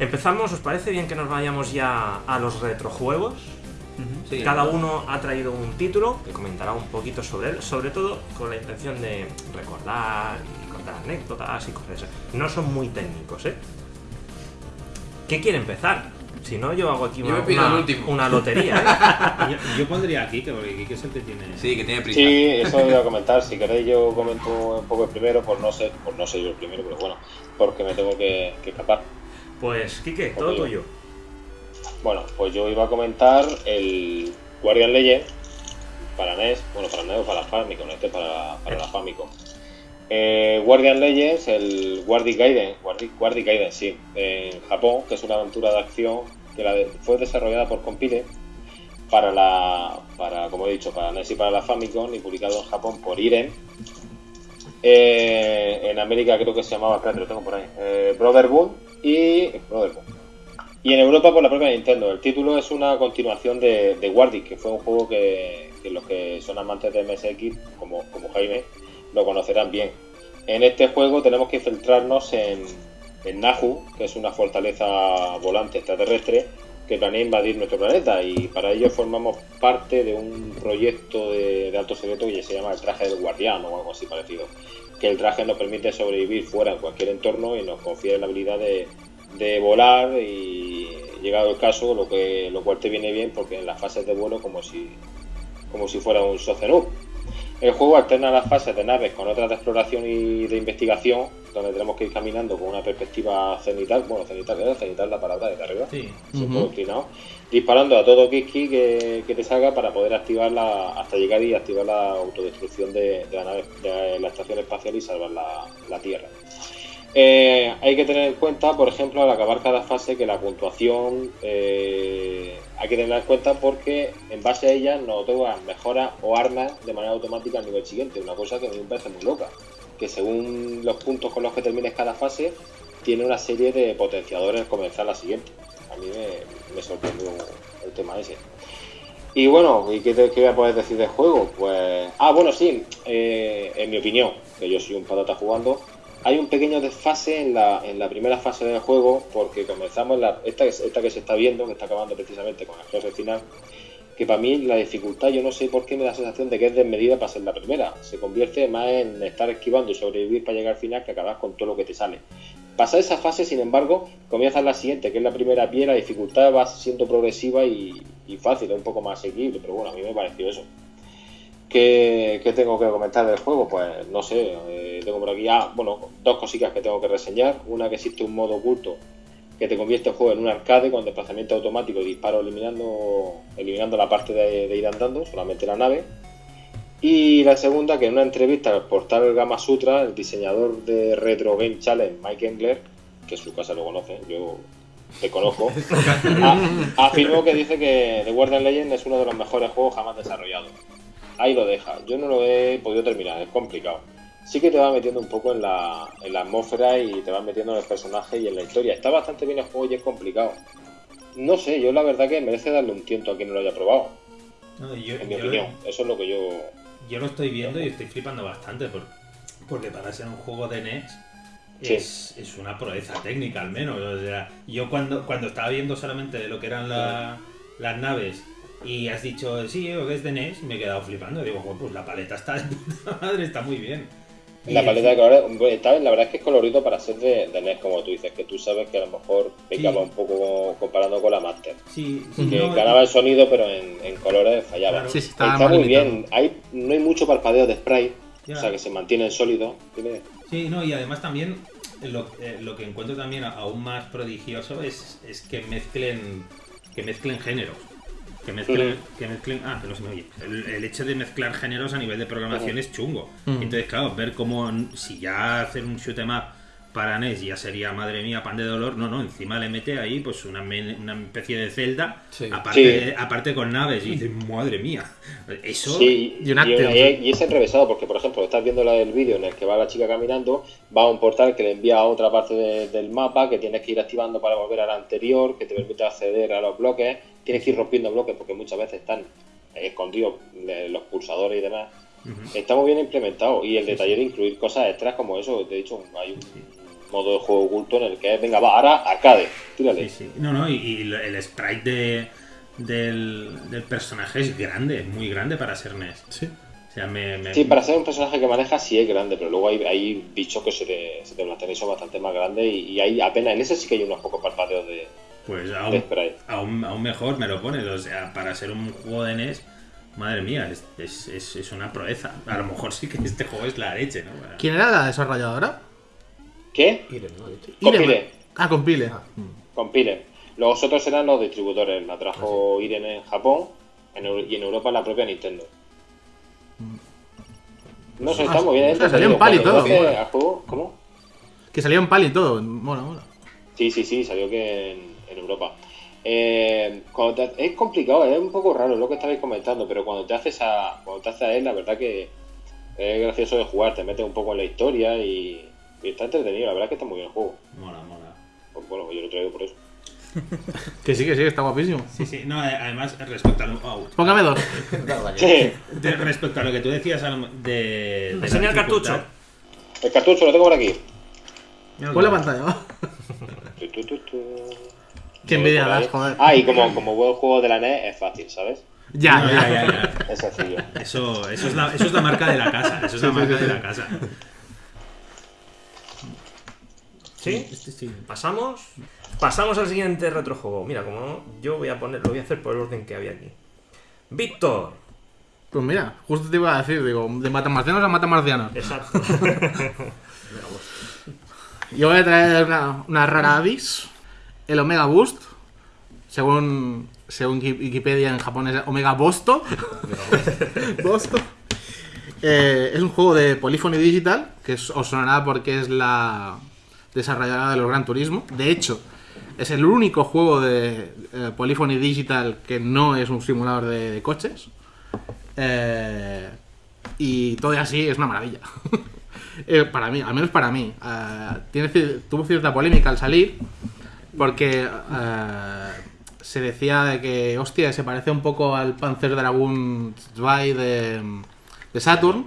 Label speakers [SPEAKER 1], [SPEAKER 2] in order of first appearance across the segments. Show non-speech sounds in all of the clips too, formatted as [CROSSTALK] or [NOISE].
[SPEAKER 1] Empezamos, ¿os parece bien que nos vayamos ya a los retrojuegos?
[SPEAKER 2] Sí,
[SPEAKER 1] Cada uno ha traído un título que comentará un poquito sobre él, sobre todo con la intención de recordar y contar anécdotas y cosas. No son muy técnicos, ¿eh? ¿Qué quiere empezar? Si no, yo hago aquí
[SPEAKER 2] Yo
[SPEAKER 1] una, lotería, ¿eh? [LAUGHS]
[SPEAKER 3] Yo, yo pondría a Kike, porque Kike es el que tiene.
[SPEAKER 2] Sí, que tiene prisa.
[SPEAKER 4] Sí, eso iba a comentar. Si queréis, yo comento un poco el primero, por no ser, por no ser yo el primero, pero bueno, porque me tengo que, que escapar.
[SPEAKER 1] Pues, Quique, todo tuyo.
[SPEAKER 4] Bueno, pues yo iba a comentar el Guardian Legend para NES, bueno, para NES o para Famicom, este para, para la Famicom. Eh, Guardian Legends, el Guardian Gaiden, Guardi- Guardian Gaiden, sí, en Japón, que es una aventura de acción que la de- fue desarrollada por Compile para la, para, como he dicho, para NES y para la Famicom y publicado en Japón por Irem. Eh, en América creo que se llamaba, espérate, lo tengo por ahí, eh, Brotherhood y Brotherhood. Y en Europa por la propia Nintendo. El título es una continuación de, de que fue un juego que, que los que son amantes de MSX, como, como Jaime, lo conocerán bien. En este juego tenemos que infiltrarnos en, en Nahu, que es una fortaleza volante extraterrestre que planea invadir nuestro planeta y para ello formamos parte de un proyecto de, alto secreto que se llama el traje del guardián o algo así parecido. Que el traje nos permite sobrevivir fuera en cualquier entorno y nos confiere la habilidad de, de volar y llegado el caso, lo que lo cual te viene bien porque en las fases de vuelo como si como si fuera un Socenub. El juego alterna las fases de naves con otras de exploración y de investigación, donde tenemos que ir caminando con una perspectiva cenital, bueno, cenital, ¿verdad? Cenital la palabra de arriba,
[SPEAKER 3] Sí.
[SPEAKER 4] todo inclinado, disparando a todo Kiski que, que te salga para poder activarla hasta llegar y activar la autodestrucción de, de la nave, de la estación espacial y salvar la, la Tierra. Eh, hay que tener en cuenta, por ejemplo, al acabar cada fase, que la puntuación eh, hay que tenerla en cuenta porque en base a ella nos otorgan mejoras o armas de manera automática al nivel siguiente. Una cosa que a mí me parece muy loca. Que según los puntos con los que termines cada fase, tiene una serie de potenciadores al comenzar la siguiente. A mí me, me sorprendió el tema ese. Y bueno, ¿y qué, te, qué voy a poder decir del juego? Pues. Ah, bueno, sí, eh, en mi opinión, que yo soy un patata jugando, hay un pequeño desfase en la, en la primera fase del juego, porque comenzamos en la, esta, esta que se está viendo, que está acabando precisamente con el close final, que para mí la dificultad, yo no sé por qué me da la sensación de que es desmedida para ser la primera. Se convierte más en estar esquivando y sobrevivir para llegar al final que acabar con todo lo que te sale. Pasar esa fase, sin embargo, comienza la siguiente, que es la primera pie, la dificultad va siendo progresiva y, y fácil, es un poco más asequible, pero bueno, a mí me pareció eso. ¿Qué, qué tengo que comentar del juego? Pues no sé, eh, tengo por aquí ah, bueno, dos cositas que tengo que reseñar. Una que existe un modo oculto que te convierte el juego en un arcade con desplazamiento automático y disparo eliminando, eliminando la parte de, de ir andando, solamente la nave. Y la segunda, que en una entrevista al portal Gama Sutra, el diseñador de Retro Game Challenge, Mike Engler, que en su casa lo conoce, yo te conozco, [LAUGHS] afirmó que dice que The Guardian Legend es uno de los mejores juegos jamás desarrollados. Ahí lo deja. Yo no lo he podido terminar, es complicado. Sí que te va metiendo un poco en la, en la atmósfera y te va metiendo en el personaje y en la historia. Está bastante bien el juego y es complicado. No sé, yo la verdad que merece darle un tiento a quien no lo haya probado,
[SPEAKER 3] No, yo,
[SPEAKER 4] en mi
[SPEAKER 3] yo-
[SPEAKER 4] opinión. Eso es lo que yo...
[SPEAKER 3] yo lo estoy viendo y estoy flipando bastante por- porque para ser un juego de NES
[SPEAKER 4] Sí.
[SPEAKER 3] es, es una proeza técnica al menos. O sea, yo cuando, cuando estaba viendo solamente de lo que eran la- las naves y has dicho, sí, que es de NES, me he quedado flipando. Digo, "Joder, pues la paleta está de puta madre, está muy bien. Y
[SPEAKER 4] La
[SPEAKER 3] el-
[SPEAKER 4] paleta de colores, está- la verdad es que es colorido para ser de, de NES, como tú dices, que tú sabes que a lo mejor pecaba
[SPEAKER 3] Sí.
[SPEAKER 4] un poco comparando con la Master.
[SPEAKER 3] Sí, sí,
[SPEAKER 4] Que
[SPEAKER 3] no,
[SPEAKER 4] ganaba el sonido, pero en, en colores fallaba.
[SPEAKER 3] Claro.
[SPEAKER 2] Sí,
[SPEAKER 4] Está muy
[SPEAKER 2] limitado.
[SPEAKER 4] bien, hay, no hay mucho parpadeo de spray,
[SPEAKER 3] ya.
[SPEAKER 4] o sea que se mantiene en sólido.
[SPEAKER 3] Sí, no, y además también lo, eh, lo que encuentro también aún más prodigioso es, es que mezclen que mezclen géneros. Que mezclen, que mezclen. Ah, que no se me oye. El, el hecho de mezclar géneros a nivel de programación es chungo.
[SPEAKER 2] Mm.
[SPEAKER 3] Entonces, claro, ver cómo si ya hacer un shoot 'em up para NES ya sería, madre mía, pan de dolor. No, no, encima le mete ahí pues una, men- una especie de celda,
[SPEAKER 2] Sí.
[SPEAKER 3] aparte,
[SPEAKER 4] Sí.
[SPEAKER 3] aparte con naves. Y dices, madre mía. Eso.
[SPEAKER 4] Sí,
[SPEAKER 2] y un acto.
[SPEAKER 4] y- y es enrevesado, porque por ejemplo, estás viendo el vídeo en el que va la chica caminando, va a un portal que le envía a otra parte de- del mapa, que tienes que ir activando para volver a la anterior, que te permite acceder a los bloques, tienes que ir rompiendo bloques porque muchas veces están escondidos eh, los pulsadores y demás.
[SPEAKER 3] Ujú.
[SPEAKER 4] Está muy bien implementado y el detalle de incluir cosas extras como eso, de hecho hay un modo de juego oculto en el que es, venga, va, ahora arcade, tírale.
[SPEAKER 3] Sí, sí. No, no, y, el sprite de, del, del personaje es grande, muy grande para ser NES.
[SPEAKER 2] Sí.
[SPEAKER 3] O sea, me, me-
[SPEAKER 4] Sí, para ser un personaje que maneja sí es grande, pero luego hay, hay bichos que se te, se te plantean y son bastante más grandes y, y hay apenas, en ese sí que hay unos pocos parpadeos de,
[SPEAKER 3] Pues aún,
[SPEAKER 4] sprite.
[SPEAKER 3] aún, aún mejor me lo pones. O sea, para ser un juego de NES, madre mía, es, es, es- es una proeza. A lo mejor sí que este juego es la leche, ¿no?
[SPEAKER 2] ¿Quién era la desarrolladora?
[SPEAKER 4] ¿Qué?
[SPEAKER 1] Irene, ¿no?
[SPEAKER 4] Compile.
[SPEAKER 2] Irene. Ah, compile.
[SPEAKER 1] Ah.
[SPEAKER 4] Compile. Los otros eran los distribuidores, la trajo Irene en Japón en y en Europa la propia Nintendo. No sé,
[SPEAKER 2] Ah,
[SPEAKER 4] está muy bien.
[SPEAKER 2] o sea,
[SPEAKER 4] ¿eh?
[SPEAKER 2] salió en
[SPEAKER 4] Cuando
[SPEAKER 2] pal y todo,
[SPEAKER 4] juego, ¿Cómo?
[SPEAKER 2] Que salió en pal y todo. Mola, mola.
[SPEAKER 4] Sí, sí, sí, salió que en, en Europa. Eh, cuando te- es complicado, es un poco raro lo que estabais comentando, pero cuando te haces a, cuando te haces a él, la verdad que es gracioso de jugar, te metes un poco en la historia y, y está entretenido, la verdad que está muy bien el juego.
[SPEAKER 3] Mola, mola.
[SPEAKER 4] Pues bueno, yo lo traigo por eso. [LAUGHS]
[SPEAKER 2] Que sí, que sí, está guapísimo.
[SPEAKER 3] Sí, sí. No, eh, además, respecto a lo, oh,
[SPEAKER 2] Póngame dos.
[SPEAKER 4] Sí,
[SPEAKER 3] de- respecto a lo que tú decías a lo- de. de
[SPEAKER 1] Enseña el cartucho.
[SPEAKER 4] el cartucho lo tengo por aquí.
[SPEAKER 2] Pon la pantalla, va.
[SPEAKER 4] Tu, tu, tu, tu.
[SPEAKER 2] Qué envidia das, joder.
[SPEAKER 4] Ah, y como, como buen juego de la NES es fácil, ¿sabes?
[SPEAKER 2] Ya,
[SPEAKER 3] No,
[SPEAKER 2] ya.
[SPEAKER 3] ya, ya.
[SPEAKER 4] Es sencillo.
[SPEAKER 3] Eso, eso, es la, eso es la marca de la casa. Eso es la marca de la casa.
[SPEAKER 1] ¿Sí?
[SPEAKER 3] Este sí.
[SPEAKER 1] Pasamos. Pasamos al siguiente retrojuego. Mira, como yo voy a poner, lo voy a hacer por el orden que había aquí. Víctor.
[SPEAKER 2] Pues mira, justo te iba a decir, digo, de matamarcianos a matamarcianos.
[SPEAKER 1] Exacto. [LAUGHS] [LAUGHS]
[SPEAKER 2] Yo voy a traer una, una rara avis, el Omega Boost, según, según Wiki- Wikipedia en japonés Omega Bosto. [LAUGHS] Bosto. Eh, es un juego de Polyphony Digital, que os sonará porque es la desarrolladora de los Gran Turismo. De hecho, es el único juego de eh, Polyphony Digital que no es un simulador de, coches. Eh, y todo así es una maravilla. [LAUGHS] Eh, para mí, al menos para mí. Eh, tuvo cierta polémica al salir porque se decía de que, hostia, se parece un poco al Panzer Dragoon 2 de, de Saturn.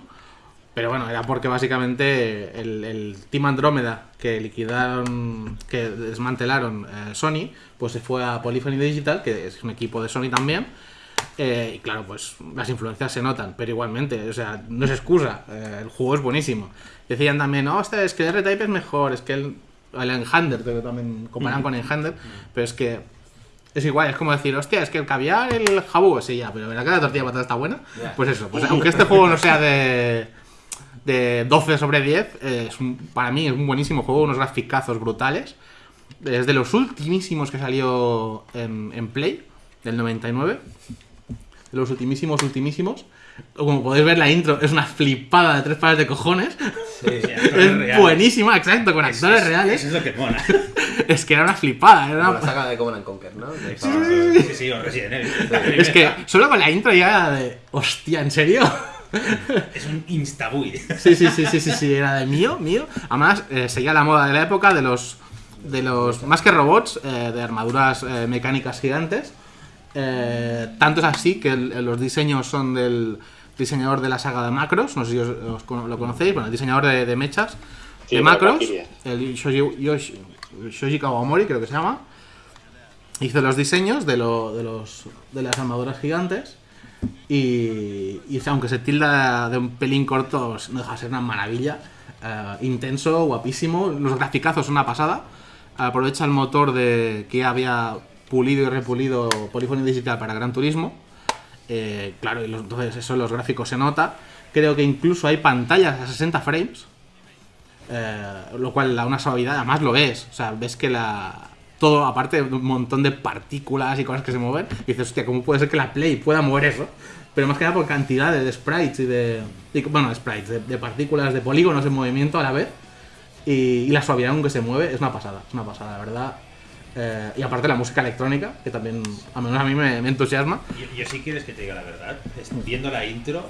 [SPEAKER 2] Pero bueno, era porque básicamente el, el Team Andrómeda que liquidaron, que desmantelaron eh, Sony, pues se fue a Polyphony Digital, que es un equipo de Sony también. Eh, y claro, pues las influencias se notan, pero igualmente, o sea, no es excusa, eh, el juego es buenísimo. Decían también, no, hostia, es que el R-Type es mejor, es que el, el Enhander, que también comparan con Enhander, pero es que es igual, es como decir, hostia, es que el caviar, el jabú, sí, ya, pero ¿verdad que la tortilla de patata está buena? Pues eso, pues aunque este juego no sea de, de 12 sobre 10, eh, es un- para mí es un buenísimo juego, unos graficazos brutales. Es de los ultimísimos que salió en, en Play, del 99. De los ultimísimos, ultimísimos. Como podéis ver, la intro es una flipada de tres pares de cojones. [LAUGHS] Es buenísima, exacto, con actores reales.
[SPEAKER 3] Eso es lo que mola. [LAUGHS]
[SPEAKER 2] Es que era una flipada. Era
[SPEAKER 1] Como
[SPEAKER 2] una-
[SPEAKER 1] la saga de Command and Conquer, ¿no? De-
[SPEAKER 3] Sí, sí, o Resident Evil.
[SPEAKER 2] Es que solo con la intro ya era de. Hostia, ¿en serio?
[SPEAKER 3] Es un instabuy.
[SPEAKER 2] Sí, sí, sí, sí, sí, sí, era de mío, mío. Además, eh, seguía la moda de la época de los. De los. Más que robots, eh, de armaduras eh, mecánicas gigantes. Eh, tanto es así que el- los diseños son del diseñador de la saga de Macros. No sé si os, os cono- lo conocéis. Bueno, el diseñador de, de mechas.
[SPEAKER 4] Sí,
[SPEAKER 2] de Macros. El Shoji, Yoshi- Shoji Kawamori, creo que se llama. Hizo los diseños de, lo- de, los, de las armaduras gigantes. Y, y aunque se tilda de un pelín corto, no deja de ser una maravilla. Eh, intenso, guapísimo. Los graficazos son una pasada. Aprovecha el motor de que había pulido y repulido Polyphony Digital para Gran Turismo. Eh, claro, y los- entonces eso en los gráficos se nota. Creo que incluso hay pantallas a 60 frames. Eh, lo cual da una suavidad, además lo ves. O sea, ves que la. Todo, aparte de un montón de partículas y cosas que se mueven, y dices, hostia, ¿cómo puede ser que la Play pueda mover eso? Pero más que nada por cantidad de, sprites y de. y- bueno, sprites, de, partículas, de polígonos en movimiento a la vez. Y, la suavidad con que se mueve es una pasada, es una pasada, la verdad. Eh, y aparte la música electrónica, que también, al menos a mí me, entusiasma.
[SPEAKER 3] Yo, yo sí quieres que te diga la verdad. Viendo la intro,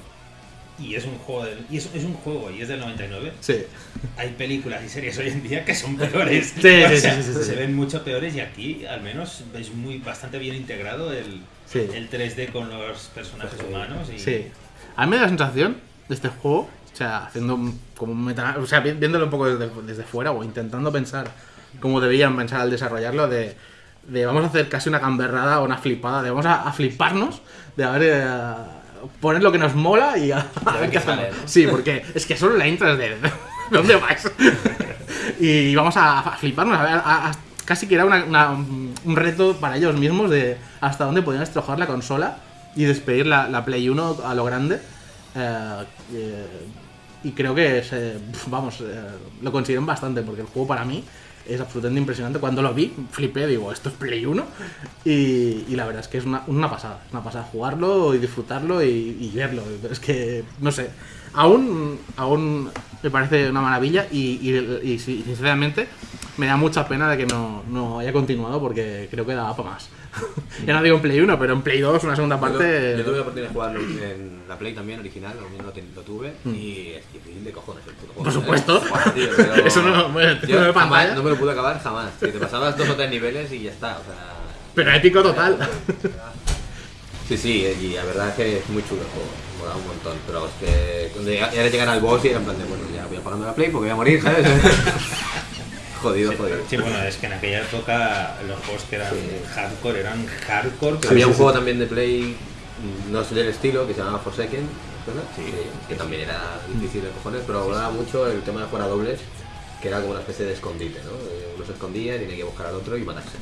[SPEAKER 3] y es un juego del- y es, es un juego y es del 99.
[SPEAKER 2] Sí.
[SPEAKER 3] Hay películas y series hoy en día que son peores.
[SPEAKER 2] Sí, sí, [LAUGHS]
[SPEAKER 3] O
[SPEAKER 2] sí,
[SPEAKER 3] sea,
[SPEAKER 2] sí, sí, sí.
[SPEAKER 3] Se ven mucho peores y aquí al menos ves muy bastante bien integrado el, el 3D con los personajes humanos. Y,
[SPEAKER 2] Sí. A mí me da la sensación de este juego O sea, haciendo como un meta... O sea, vi- viéndolo un poco desde, desde fuera o intentando pensar cómo debían pensar al desarrollarlo de, de vamos a hacer casi una gamberrada o una flipada, de vamos a, a fliparnos, de a ver... eh, poner lo que nos mola y a, a ver qué hacemos.
[SPEAKER 5] ¿no?
[SPEAKER 2] Sí, porque es que solo la intro es de... ¿De dónde vais? y vamos a, a fliparnos, a ver, a- a- casi que era una- una- un reto para ellos mismos de hasta dónde podían estrojar la consola y despedir la, la Play 1 a lo grande. Eh, eh, y creo que, se- vamos, eh, lo consiguieron bastante porque el juego para mí es absolutamente impresionante. Cuando lo vi, flipé, digo, esto es Play 1. Y, y la verdad es que es una, una pasada, es una pasada jugarlo y disfrutarlo y, y verlo. Es que, no sé, aún, aún me parece una maravilla y, y- y sinceramente me da mucha pena de que no, no haya continuado porque creo que daba para más. [LAUGHS] ya no digo en Play 1, pero en Play 2, una segunda
[SPEAKER 5] Yo,
[SPEAKER 2] parte...
[SPEAKER 5] yo tuve la oportunidad de jugarlo en la Play también, original, lo lo, tuve, y es difícil de cojones el puto juego.
[SPEAKER 2] Mm. Por supuesto.
[SPEAKER 5] ¿eh? Buah, tío, pero- [LAUGHS]
[SPEAKER 2] Eso no- bueno,
[SPEAKER 5] yo
[SPEAKER 2] no me
[SPEAKER 5] jamás, no me lo pude acabar jamás. tío. Te pasabas dos o tres niveles y ya está. O sea,
[SPEAKER 2] Pero épico total. [LAUGHS]
[SPEAKER 5] Sí, sí, y la verdad es que es muy chulo el juego, mola un montón, pero es que cuando ya llegar al boss y era en plan de, bueno, ya voy apagando la play porque voy a morir, ¿sabes? [LAUGHS] jodido, jodido.
[SPEAKER 3] Sí, bueno, es que en aquella época los juegos que eran hardcore eran hardcore. pero
[SPEAKER 5] Había un juego también de play, mm, no sé del estilo, que se llamaba Forsaken, ¿verdad? Sí, que también era difícil de cojones, pero hablaba mucho el tema de jugar a dobles, que era como una especie de escondite, ¿no? Eh, Uno se escondía tenía que buscar al otro y matarse.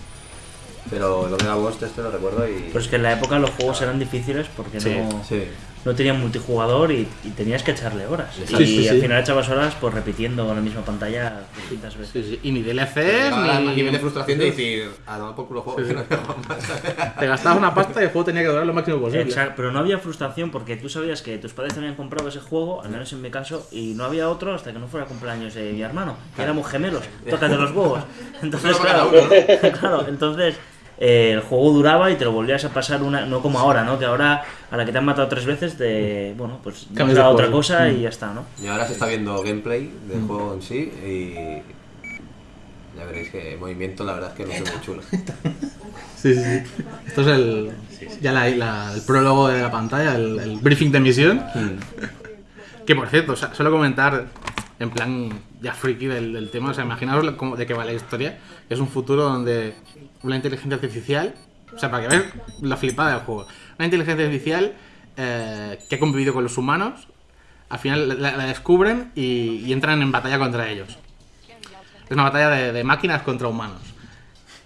[SPEAKER 5] Pero el Omega Ghost este lo recuerdo y...
[SPEAKER 6] Pero es que en la época los juegos eran difíciles porque
[SPEAKER 2] Sí,
[SPEAKER 6] no,
[SPEAKER 5] Sí.
[SPEAKER 6] No tenían multijugador y, y tenías que echarle horas.
[SPEAKER 5] Sí,
[SPEAKER 6] y
[SPEAKER 2] sí,
[SPEAKER 6] al
[SPEAKER 2] sí.
[SPEAKER 6] final echabas horas pues repitiendo la misma pantalla distintas veces.
[SPEAKER 2] Sí, sí, Y ni DLCs, ni...
[SPEAKER 5] nivel de frustración de decir, a tomar por culo juego, que no más. [LAUGHS]
[SPEAKER 2] Te gastabas una pasta y el juego tenía que durar lo máximo posible.
[SPEAKER 6] Exacto, pero no había frustración porque tú sabías que tus padres te habían comprado ese juego, al menos en mi caso, y no había otro hasta que no fuera cumpleaños de mi hermano, que éramos gemelos, tócate los huevos. [LAUGHS] Entonces, claro, [LAUGHS] claro, entonces eh, el juego duraba y te lo volvías a pasar una, no como ahora, ¿no? Que ahora a la que te han matado tres veces, te, bueno, pues
[SPEAKER 2] Cambias
[SPEAKER 6] nos
[SPEAKER 2] de
[SPEAKER 6] da otra cosa
[SPEAKER 2] Mm.
[SPEAKER 6] y ya está, ¿no?
[SPEAKER 5] Y ahora se está viendo gameplay del juego en sí y... Ya veréis que el movimiento la verdad es que no es muy chulo. [LAUGHS]
[SPEAKER 2] Sí, sí, sí. Esto es el, ya la- la- el prólogo de la pantalla, el, el briefing de misión. [LAUGHS] Que por cierto, o sea, solo comentar en plan ya friki del, del tema, o sea, imaginaos cómo- de qué va la historia. Es un futuro donde una inteligencia artificial, o sea, para que veas la flipada del juego, una inteligencia artificial eh, que ha convivido con los humanos, al final la, la descubren y, y entran en batalla contra ellos. Es una batalla de, de máquinas contra humanos.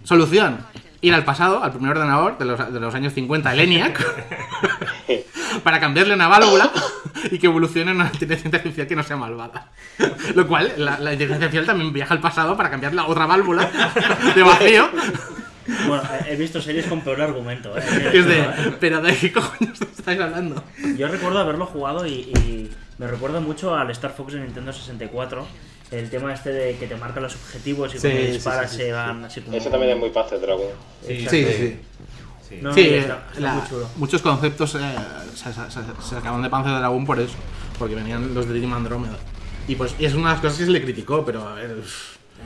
[SPEAKER 2] Solución. Ir al pasado, al primer ordenador de los, de los años 50, el ENIAC, [LAUGHS] para cambiarle una válvula y que evolucione en una inteligencia artificial que no sea malvada. Lo cual, la, la inteligencia artificial también viaja al pasado para cambiar la otra válvula de vacío.
[SPEAKER 6] Bueno, he- visto series con peor argumento, ¿eh?
[SPEAKER 2] Es de, pero ¿de qué cojones estáis hablando?
[SPEAKER 6] Yo recuerdo haberlo jugado y, y me recuerda mucho al Star Fox de Nintendo 64. El tema este de que te marcan los objetivos y
[SPEAKER 2] Sí,
[SPEAKER 6] cuando
[SPEAKER 2] sí,
[SPEAKER 6] disparas
[SPEAKER 2] sí, sí,
[SPEAKER 6] se van así como...
[SPEAKER 4] Ese también es muy Panzer Dragon.
[SPEAKER 2] Sí, sí, sí.
[SPEAKER 3] sí.
[SPEAKER 6] No, está, está
[SPEAKER 2] la-
[SPEAKER 6] muy chulo.
[SPEAKER 2] muchos conceptos eh, se, se, se- se sacaron de Panzer Dragoon por eso, porque venían los de Team Andromeda. Y pues y es una de las cosas que se le criticó, pero a ver.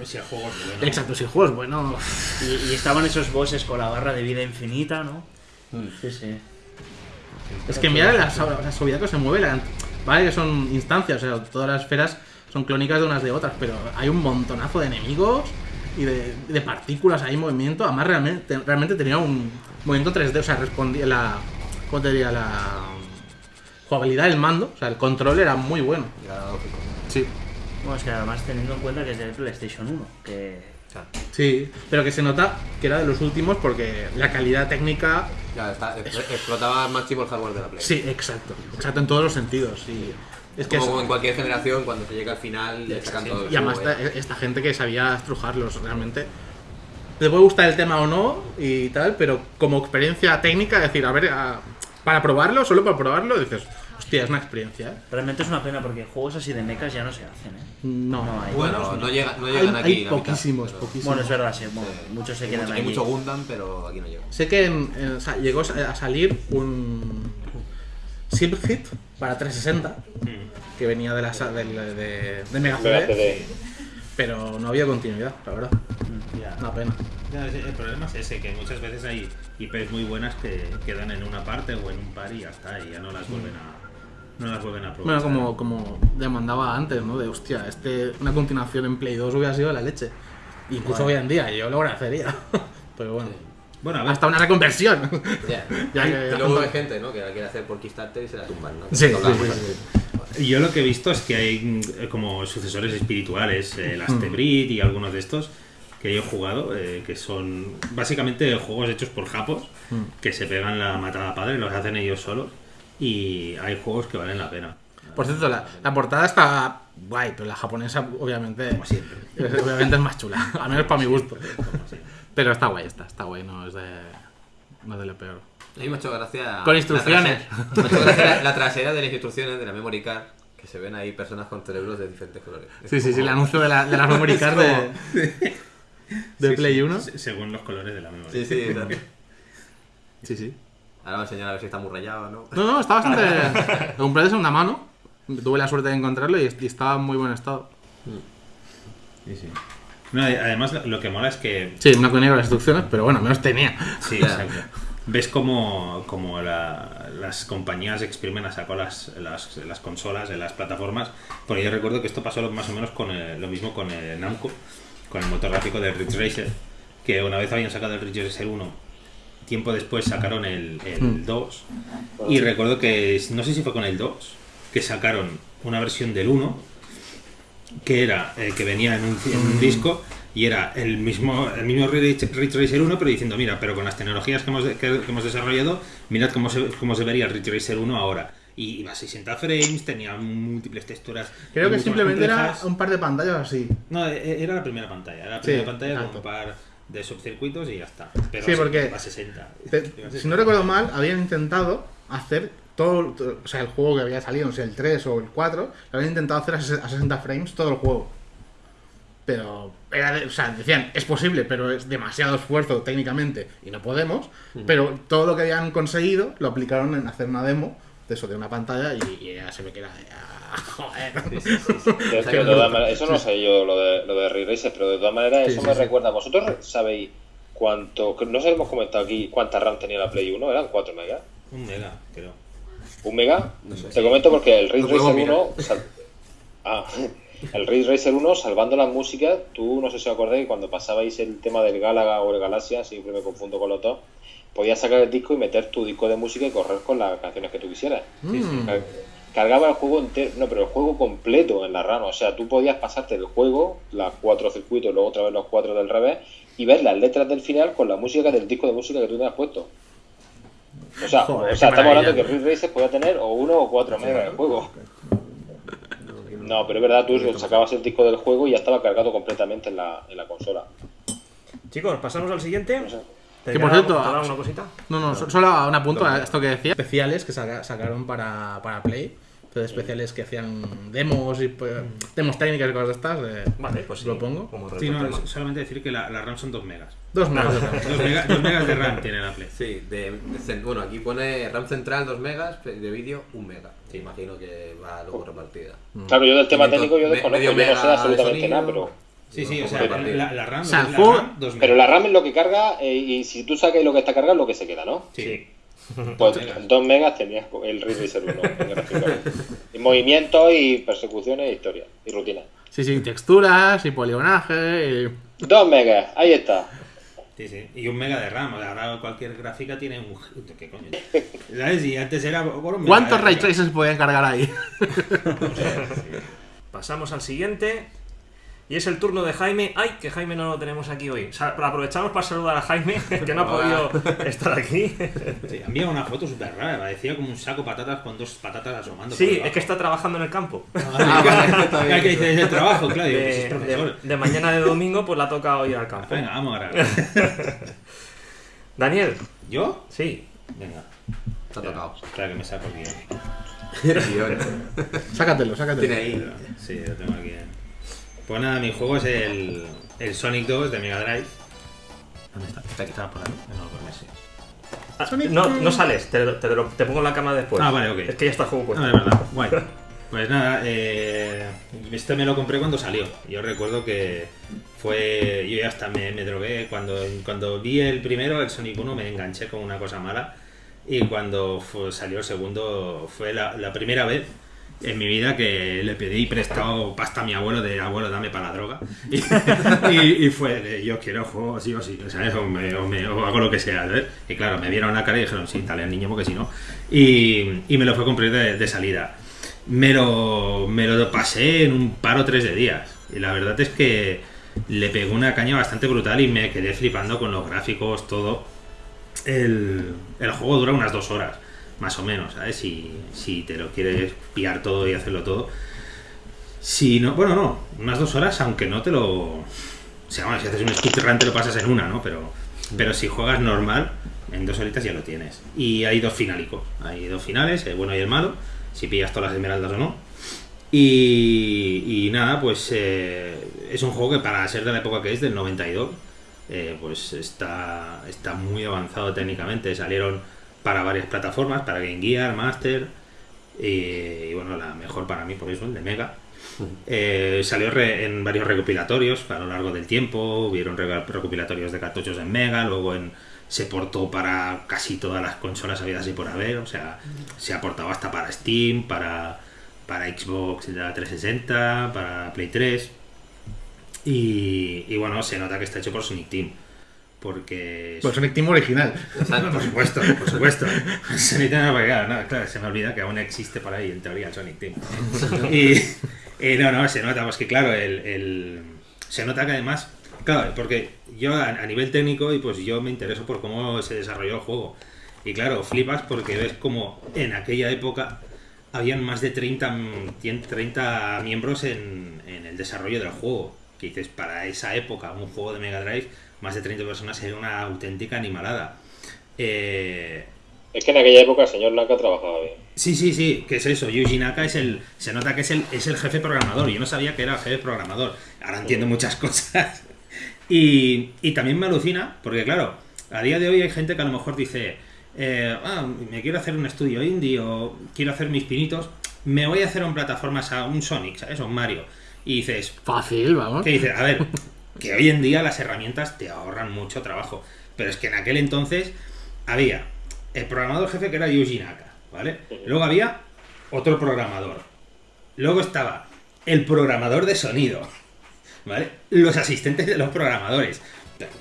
[SPEAKER 3] Si el juego es bueno.
[SPEAKER 2] Exacto, si el juego es bueno.
[SPEAKER 6] Y, y estaban esos bosses con la barra de vida infinita, ¿no? Sí, sí.
[SPEAKER 2] Es que mira la, la suavidad que se mueve, la- vale que son instancias, o sea, todas las esferas son clónicas de unas de otras, pero hay un montonazo de enemigos y de, de partículas ahí en movimiento. Además, realmente, realmente tenía un movimiento 3D, o sea, respondía la. ¿Cómo te diría? La jugabilidad del mando, o sea, el control era muy bueno.
[SPEAKER 5] Era lógico.
[SPEAKER 2] Sí.
[SPEAKER 6] Bueno, es que además teniendo en cuenta que es de PlayStation 1, que...
[SPEAKER 2] Sí, pero que se nota que era de los últimos porque la calidad técnica.
[SPEAKER 5] Ya, está, explotaba al máximo el hardware de la Play.
[SPEAKER 2] Sí, exacto. Exacto en todos los sentidos. Y es que
[SPEAKER 5] Como
[SPEAKER 2] es-
[SPEAKER 5] en cualquier generación, cuando se llega al final, le sacan todo. el
[SPEAKER 2] Y además esta, esta gente que sabía estrujarlos realmente. Te puede gustar el tema o no y tal, pero como experiencia técnica, decir, a ver, a- para probarlo, solo para probarlo, dices, hostia, es una experiencia, ¿eh?
[SPEAKER 6] Realmente es una pena porque juegos así de mechas ya no se hacen, ¿eh?
[SPEAKER 2] No,
[SPEAKER 6] No hay.
[SPEAKER 5] Bueno, no, llega, no
[SPEAKER 2] hay,
[SPEAKER 5] llegan
[SPEAKER 2] hay
[SPEAKER 5] aquí. la mitad,
[SPEAKER 2] poquísimos,
[SPEAKER 5] pero-
[SPEAKER 2] poquísimos.
[SPEAKER 6] Bueno, es verdad, sí, bueno, muchos se
[SPEAKER 5] Hay
[SPEAKER 6] quedan
[SPEAKER 5] mucho, hay mucho Gundam, pero aquí no llega.
[SPEAKER 2] Sé que en- en- o sea, llegó a salir un Silver Hit para 360, que venía de, la, de, de Mega
[SPEAKER 4] Mega
[SPEAKER 2] CD, pero no había continuidad, la verdad.
[SPEAKER 3] Ya.
[SPEAKER 2] Una pena.
[SPEAKER 3] Ya, el el problema es ese, que muchas veces hay IPs muy buenas que quedan en una parte o en un par y ya está, y ya no las vuelven a, No las vuelven a probar.
[SPEAKER 2] Bueno, como, como demandaba antes, ¿no? De hostia, este, una continuación en Play 2 hubiera sido la leche. Incluso hoy en día, yo lo agradecería. [LAUGHS] Pero bueno,
[SPEAKER 3] Bueno, a ver,
[SPEAKER 2] hasta una reconversión.
[SPEAKER 5] Ya. [LAUGHS]
[SPEAKER 2] Ya
[SPEAKER 5] y
[SPEAKER 2] que-
[SPEAKER 5] luego hay gente ¿no? que la quiere hacer por Kickstarter y se la tumban. ¿no?
[SPEAKER 2] Sí, sí,
[SPEAKER 3] yo lo que he visto es que hay mm, como sucesores espirituales, eh, el
[SPEAKER 2] Hmm.
[SPEAKER 3] Astebrid y algunos de estos que yo he jugado, eh, que son básicamente juegos hechos por japos,
[SPEAKER 2] Hmm.
[SPEAKER 3] que se pegan la matada padre, los hacen ellos solos, y hay juegos que valen la pena.
[SPEAKER 2] Por cierto, la, la portada está guay, pero la japonesa, obviamente,
[SPEAKER 3] Como siempre.
[SPEAKER 2] es- [LAUGHS] obviamente es más chula. Al menos para mi gusto. Pero está guay, está, está guay, no es de, no es de lo peor.
[SPEAKER 5] A mí me ha hecho gracia.
[SPEAKER 2] Con
[SPEAKER 5] la
[SPEAKER 2] instrucciones.
[SPEAKER 5] trasera- Me ha hecho gracia la, la trasera de las instrucciones de la memory card. Que se ven ahí personas con cerebros de diferentes colores. Es
[SPEAKER 2] Sí, sí, sí, el anuncio de, la, de las memory [LAUGHS] cards de, [LAUGHS] de
[SPEAKER 3] Sí,
[SPEAKER 2] Play
[SPEAKER 3] sí,
[SPEAKER 2] 1.
[SPEAKER 3] se- según los colores de la memoria.
[SPEAKER 5] Sí, sí, exacto.
[SPEAKER 2] Sí, sí.
[SPEAKER 5] Ahora va a enseñar a ver si está muy rayado o no.
[SPEAKER 2] No, no, está bastante. [LAUGHS] Lo compré de segunda mano. Tuve la suerte de encontrarlo y, y estaba en muy buen estado.
[SPEAKER 3] Sí, sí. No, y además lo- que mola es que
[SPEAKER 2] Sí, y negro las instrucciones, pero bueno, menos tenía.
[SPEAKER 3] Sí, exacto. Ves como, como la- las compañías exprimen a saco las, las, las consolas en las plataformas. Porque yo recuerdo que esto pasó más o menos con el- lo mismo con el Namco, con el motor gráfico del Ridge Racer. Que una vez habían sacado el Ridge Racer 1, tiempo después sacaron el, el 2. Y recuerdo que, no sé si fue con el 2, que sacaron una versión del 1 que era eh, que venía en un, en un disco y era el mismo el mismo Ridge Ridge Racer 1 pero diciendo mira pero con las tecnologías que hemos, que, que hemos desarrollado mirad cómo se, cómo se vería el Ridge Racer 1 ahora y iba a 60 frames tenía múltiples texturas
[SPEAKER 2] Creo que simplemente era un par de pantallas así.
[SPEAKER 3] no e- era la primera pantalla era la
[SPEAKER 2] Sí,
[SPEAKER 3] primera pantalla con
[SPEAKER 2] exacto.
[SPEAKER 3] un par de subcircuitos y ya está pero
[SPEAKER 2] Sí, porque-
[SPEAKER 3] a 60
[SPEAKER 2] Te-
[SPEAKER 3] Iba a
[SPEAKER 2] si
[SPEAKER 3] 60.
[SPEAKER 2] no recuerdo mal, habían intentado hacer todo, o sea, el juego que había salido, no sé, el 3 o el 4, lo habían intentado hacer a 60 frames todo el juego. Pero, era de- o sea, decían, es posible, pero es demasiado esfuerzo técnicamente y no podemos. Pero todo lo que habían conseguido lo aplicaron en hacer una demo de eso, de una pantalla y, y ya se ve [LAUGHS] [LAUGHS] que era. ya, joder.
[SPEAKER 4] Eso no sé yo lo de, lo de Ray Racer, pero de todas maneras
[SPEAKER 2] Sí,
[SPEAKER 4] eso
[SPEAKER 2] sí,
[SPEAKER 4] me
[SPEAKER 2] sí.
[SPEAKER 4] recuerda. ¿Vosotros sabéis cuánto? No sé, hemos comentado aquí cuánta RAM tenía la Play 1, eran 4 megas.
[SPEAKER 3] un mega creo
[SPEAKER 4] ¿Un mega?
[SPEAKER 5] No sé,
[SPEAKER 4] Te
[SPEAKER 5] sí.
[SPEAKER 4] comento porque el Ray Racer
[SPEAKER 5] mirar.
[SPEAKER 4] 1. sal- Ah, [LAUGHS] el Ray Racer 1, salvando las músicas, tú no sé si os acordáis, cuando pasabais el tema del Galaga o el Galaxia, siempre me confundo con los dos, podías sacar el disco y meter tu disco de música y correr con las canciones que tú quisieras.
[SPEAKER 2] Mm.
[SPEAKER 4] Car- Cargaba el juego entero, no, pero el juego completo en la RAM. O sea, tú podías pasarte el juego, las cuatro circuitos, luego otra vez los cuatro del revés, y ver las letras del final con la música del disco de música que tú tenías puesto. O sea,
[SPEAKER 2] Joder,
[SPEAKER 4] o sea estamos hablando que Ridge Racer podía tener o uno o cuatro megas de juego. No, pero es verdad, tú sacabas el disco del juego y ya estaba cargado completamente en la, en la consola.
[SPEAKER 1] Chicos, pasamos al siguiente.
[SPEAKER 4] No sé.
[SPEAKER 1] ¿Te
[SPEAKER 2] Que por cierto,
[SPEAKER 1] una cosita?
[SPEAKER 2] No, no, so- solo un apunto a esto que decía. Especiales que saca- sacaron para, para Play. Entonces, especiales que hacían demos y pues, demos técnicas y cosas de estas. de-
[SPEAKER 1] Vale, pues sí.
[SPEAKER 2] Lo pongo.
[SPEAKER 1] Como
[SPEAKER 3] Sí, no, es solamente decir que la, la RAM son 2 megas
[SPEAKER 2] Dos megas. de RAM. [LAUGHS]
[SPEAKER 3] 2 megas, dos megas de RAM tiene la Play
[SPEAKER 5] Sí, de, de bueno, aquí pone RAM central 2 megas, de vídeo 1 mega.
[SPEAKER 3] Sí.
[SPEAKER 5] Imagino que va luego repartida.
[SPEAKER 4] Claro, yo del tema técnico yo desconozco,
[SPEAKER 5] medio
[SPEAKER 4] yo no sé absolutamente
[SPEAKER 5] sonido.
[SPEAKER 4] nada, pero...
[SPEAKER 3] Sí, sí, o sea, la, la RAM,
[SPEAKER 2] O sea, el
[SPEAKER 3] la
[SPEAKER 2] juego-
[SPEAKER 3] RAM, 2 megas.
[SPEAKER 4] Pero la RAM es lo que carga eh, y si tú sacas lo que está cargado es lo que se queda, ¿no?
[SPEAKER 3] Sí.
[SPEAKER 4] Pues
[SPEAKER 3] megas.
[SPEAKER 4] 2 megas tenías el Racer 1. gráficamente. y movimientos y persecuciones, historia y rutina.
[SPEAKER 2] Sí, sí, texturas y poligonaje. Y...
[SPEAKER 4] 2 megas, ahí está.
[SPEAKER 3] Sí, sí. Y un mega de RAM. Ahora cualquier gráfica tiene un. ¿Qué coño? ¿Sabes? Y antes era. bueno,
[SPEAKER 2] ¿Cuántos ray tracers pueden cargar ahí? [LAUGHS] [LAUGHS]
[SPEAKER 1] Pasamos al siguiente. Y es el turno de Jaime. ¡Ay! Que Jaime no lo tenemos aquí hoy. Aprovechamos para saludar a Jaime, [LAUGHS] que no ha
[SPEAKER 5] Hola.
[SPEAKER 1] podido estar aquí.
[SPEAKER 3] Sí, envía una foto súper rara. Parecía como un saco de patatas con dos patatas asomando.
[SPEAKER 1] Sí, es que está trabajando en el campo.
[SPEAKER 5] Ah, vale, [LAUGHS] está bien.
[SPEAKER 3] Ah, que dice, es el trabajo, claro. pues es
[SPEAKER 1] De, mañana de domingo, pues le ha tocado ir al campo.
[SPEAKER 3] Venga, vamos a grabar. [LAUGHS]
[SPEAKER 1] Daniel,
[SPEAKER 3] ¿Yo?
[SPEAKER 1] sí.
[SPEAKER 3] Venga.
[SPEAKER 5] Está tocado.
[SPEAKER 3] Espera que me saco aquí.
[SPEAKER 2] Sácatelo, sácatelo.
[SPEAKER 5] Tiene ahí.
[SPEAKER 3] Sí, lo tengo aquí. Pues nada, mi juego es el, el Sonic 2 de Mega Drive. ¿Dónde está? Está estaba por ahí. No, por Messi.
[SPEAKER 1] Ah,
[SPEAKER 2] Sonic
[SPEAKER 1] no, no sales, te, lo- te lo- te pongo en la cama después.
[SPEAKER 3] Ah, vale, ok.
[SPEAKER 1] Es que ya está el juego puesto.
[SPEAKER 3] Ah, de verdad, guay. Pues nada, eh, este me lo compré cuando salió. Yo recuerdo que fue. Yo ya hasta me, me drogué. Cuando, cuando vi el primero, el Sonic 1, me enganché con una cosa mala. Y cuando fue- salió el segundo, fue la, la primera vez en mi vida que le pedí prestado pasta a mi abuelo de abuelo, dame para la droga. [LAUGHS] Y, y- y fue de yo quiero juego sí o sí, sea, o, me- o me- o hago lo que sea. ¿sabes? Y claro, me vieron la cara y dijeron, sí, dale al niño porque si no. Y, y me lo fue a cumplir de, de salida. Me lo, me lo pasé en un par o tres de días. Y la verdad es que le pegó una caña bastante brutal y me quedé flipando con los gráficos, todo. El, el juego dura unas dos horas, más o menos, ¿sabes? Si, si te lo quieres pillar todo y hacerlo todo. Si no, bueno, no, unas dos horas, aunque no te lo. O sea, bueno, si haces un speedrun te lo pasas en una, ¿no? Pero, pero si juegas normal, en dos horitas ya lo tienes. Y hay dos finálicos. Hay dos finales, el bueno y el malo, si pillas todas las esmeraldas o no. Y, y nada, pues eh, es un juego que para ser de la época que es, del 92, eh, pues está, está muy avanzado técnicamente. Salieron para varias plataformas, para Game Gear, Master, y, y bueno, la mejor para mí por eso, el de Mega. Eh, salió re- en varios recopilatorios a lo largo del tiempo, hubieron re- recopilatorios de cartuchos en Mega, luego en, se portó para casi todas las consolas habidas y por haber, o sea, se ha portado hasta para Steam, para, para Xbox de la 360, para Play 3. Y, y bueno, se nota que está hecho por Sonic Team. Porque.
[SPEAKER 2] Pues Sonic Team original.
[SPEAKER 3] Por [LAUGHS] supuesto, por supuesto. Sonic Team, claro, no, claro, se me olvida que aún existe por ahí, en teoría, el Sonic Team. Y, y no, no, se nota, pues que claro, el, el- se nota que además, claro, porque yo a, a nivel técnico, y pues yo me intereso por cómo se desarrolló el juego. Y claro, flipas porque ves como en aquella época habían más de 30, mm, 100, 30 miembros en, en el desarrollo del juego. Que dices, para esa época, un juego de Mega Drive, más de 30 personas era una auténtica animalada. Eh,
[SPEAKER 4] Es que en aquella época el señor Naka trabajaba bien.
[SPEAKER 3] Sí, sí, sí, que es eso. Yuji Naka es el. Se nota que es el, es el jefe programador. Yo no sabía que era el jefe programador. Ahora entiendo muchas [LAUGHS] cosas. Y, y también me alucina, porque claro, a día de hoy hay gente que a lo mejor dice: eh, ah, me quiero hacer un estudio indie o quiero hacer mis pinitos. Me voy a hacer en plataformas a un Sonic, ¿sabes? O un Mario. Y dices,
[SPEAKER 2] Fácil, vamos.
[SPEAKER 3] que dices, a ver, que hoy en día las herramientas te ahorran mucho trabajo. Pero es que en aquel entonces había el programador jefe que era Yuji Naka, ¿vale? Luego había otro programador. Luego estaba el programador de sonido, ¿vale? Los asistentes de los programadores.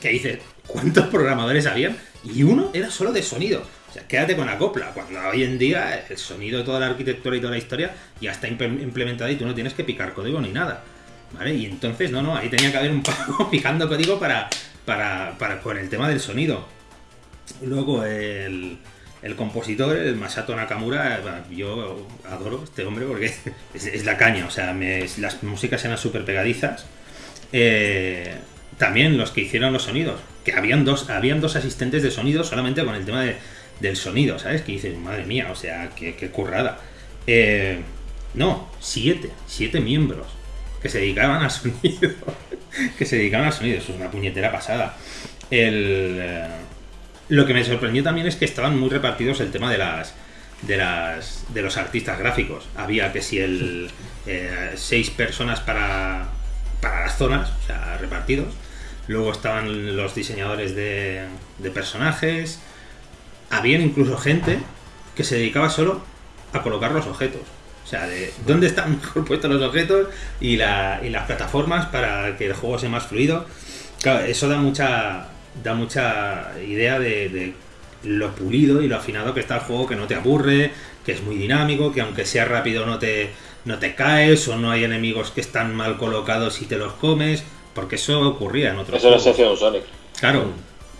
[SPEAKER 3] Que dices, ¿cuántos programadores habían? Y uno era solo de sonido. O sea, quédate con la copla. Cuando hoy en día el sonido, toda la arquitectura y toda la historia ya está imple- implementada y tú no tienes que picar código ni nada. ¿Vale? Y entonces, no, no, ahí tenía que haber un pavo [LAUGHS] picando código para, para, para con el tema del sonido. Luego el, el compositor, el Masato Nakamura, bueno, yo adoro este hombre porque [LAUGHS] es, la caña, o sea, me- las músicas eran súper pegadizas. Eh, también los que hicieron los sonidos, que habían dos, habían dos asistentes de sonido solamente con el tema de- del sonido, ¿sabes? Que dices, madre mía, o sea, qué, qué currada. Eh, no, siete, siete miembros que se dedicaban al sonido. [LAUGHS] que se dedicaban al sonido, eso es una puñetera pasada. El, eh, lo que me sorprendió también es que estaban muy repartidos el tema de las de las de los artistas gráficos. Había que si el eh, seis personas para para las zonas, o sea, repartidos. Luego estaban los diseñadores de, de personajes. Habían incluso gente que se dedicaba solo a colocar los objetos. O sea, de dónde están [LAUGHS] mejor puestos los objetos y, la- y las plataformas para que el juego sea más fluido. Claro, eso da mucha, da mucha idea de, de lo pulido y lo afinado que está el juego, que no te aburre, que es muy dinámico, que aunque sea rápido no te, no te caes o no hay enemigos que están mal colocados y te los comes, porque eso ocurría en otros
[SPEAKER 4] Eso es la
[SPEAKER 3] juegos.
[SPEAKER 4] un Sonic.
[SPEAKER 3] Claro,